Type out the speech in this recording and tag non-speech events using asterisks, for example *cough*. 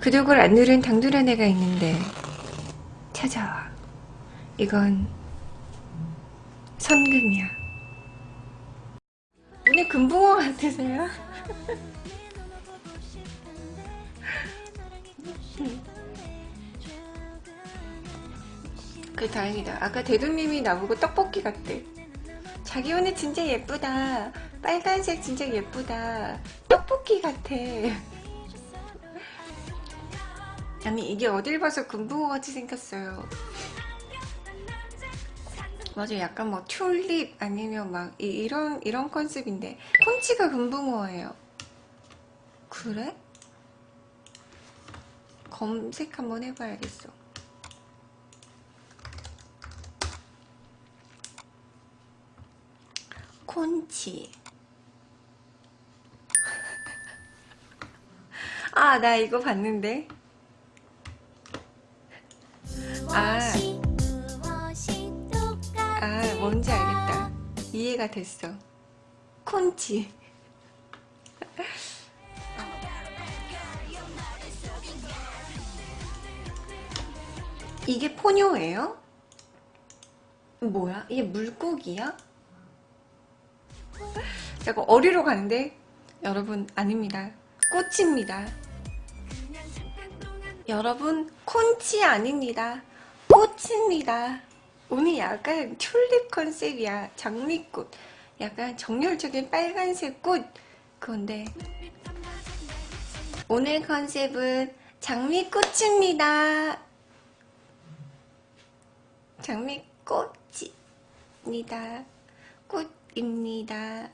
구독을 안 누른 당돌한 애가 있는데 찾아와. 이건 선금이야. 오늘 금붕어 같으세요? *laughs* 그 다행이다. 아까 대두님이 나보고 떡볶이 같대. 자기 오늘 진짜 예쁘다. 빨간색 진짜 예쁘다. 떡볶이 같아. 아니 이게 어딜 봐서 금붕어 같이 생겼어요. 맞아 약간 뭐 튤립 아니면 막 이, 런 이런 컨셉인데 콘치가 금붕어예요. 그래? 검색 한번 해봐야겠어. 콘치 *laughs* 아 나 이거 봤는데 뭔지 알겠다. 이해가 됐어. 콘치. 이게 포뇨예요? 뭐야? 이게 물고기야? 약간 어리로 가는데? 여러분 아닙니다. 꽃입니다. 여러분 콘치 아닙니다. 꽃입니다 오늘 약간 튤립 컨셉이야. 장미꽃. 약간 정열적인 빨간색 꽃. 그건데 오늘 컨셉은 장미꽃입니다. 장미꽃입니다. 꽃입니다